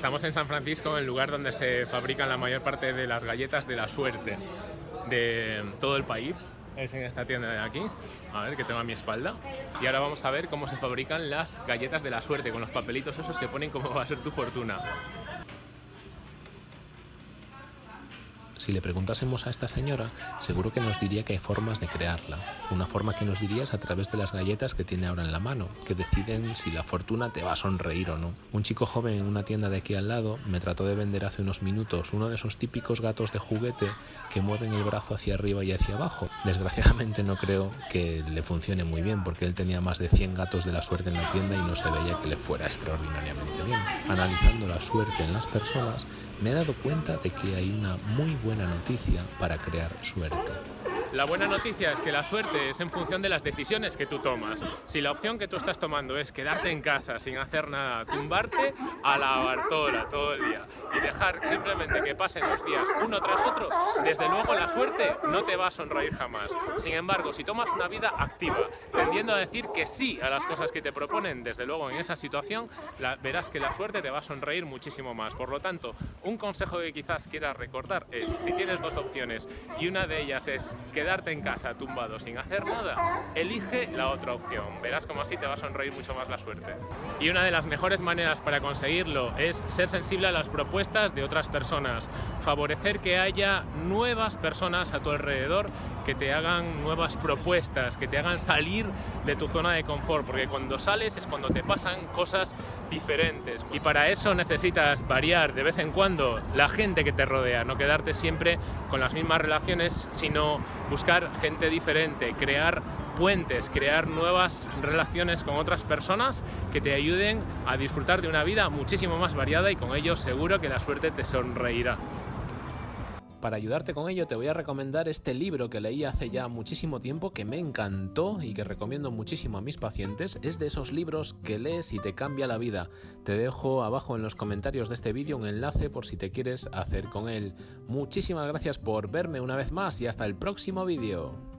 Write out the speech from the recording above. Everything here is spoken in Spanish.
Estamos en San Francisco, el lugar donde se fabrican la mayor parte de las galletas de la suerte de todo el país. Es en esta tienda de aquí, a ver que tengo a mi espalda. Y ahora vamos a ver cómo se fabrican las galletas de la suerte, con los papelitos esos que ponen cómo va a ser tu fortuna. Si le preguntásemos a esta señora, seguro que nos diría que hay formas de crearla. Una forma que nos diría es a través de las galletas que tiene ahora en la mano, que deciden si la fortuna te va a sonreír o no. Un chico joven en una tienda de aquí al lado me trató de vender hace unos minutos uno de esos típicos gatos de juguete que mueven el brazo hacia arriba y hacia abajo. Desgraciadamente no creo que le funcione muy bien porque él tenía más de 100 gatos de la suerte en la tienda y no se veía que le fuera extraordinariamente bien. Analizando la suerte en las personas, me he dado cuenta de que hay una muy buena noticia para crear suerte. La buena noticia es que la suerte es en función de las decisiones que tú tomas. Si la opción que tú estás tomando es quedarte en casa sin hacer nada, tumbarte a la Bartola todo el día y dejar simplemente que pasen los días uno tras otro, desde luego la suerte no te va a sonreír jamás. Sin embargo, si tomas una vida activa, tendiendo a decir que sí a las cosas que te proponen, desde luego en esa situación, verás que la suerte te va a sonreír muchísimo más. Por lo tanto, un consejo que quizás quieras recordar es, si tienes dos opciones y una de ellas es que quedarte en casa tumbado sin hacer nada, elige la otra opción. Verás como así te va a sonreír mucho más la suerte. Y una de las mejores maneras para conseguirlo es ser sensible a las propuestas de otras personas, favorecer que haya nuevas personas a tu alrededor que te hagan nuevas propuestas, que te hagan salir de tu zona de confort, porque cuando sales es cuando te pasan cosas diferentes. Y para eso necesitas variar de vez en cuando la gente que te rodea, no quedarte siempre con las mismas relaciones, sino buscar gente diferente, crear puentes, crear nuevas relaciones con otras personas que te ayuden a disfrutar de una vida muchísimo más variada y con ello seguro que la suerte te sonreirá. Para ayudarte con ello te voy a recomendar este libro que leí hace ya muchísimo tiempo que me encantó y que recomiendo muchísimo a mis pacientes. Es de esos libros que lees y te cambia la vida. Te dejo abajo en los comentarios de este vídeo un enlace por si te quieres hacer con él. Muchísimas gracias por verme una vez más y hasta el próximo vídeo.